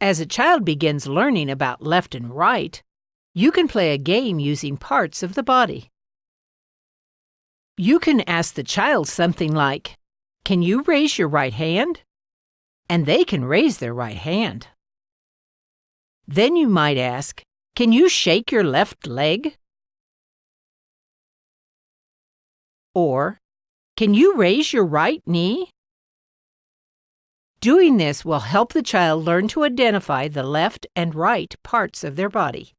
As a child begins learning about left and right, you can play a game using parts of the body. You can ask the child something like, Can you raise your right hand? And they can raise their right hand. Then you might ask, Can you shake your left leg? Or, Can you raise your right knee? Doing this will help the child learn to identify the left and right parts of their body.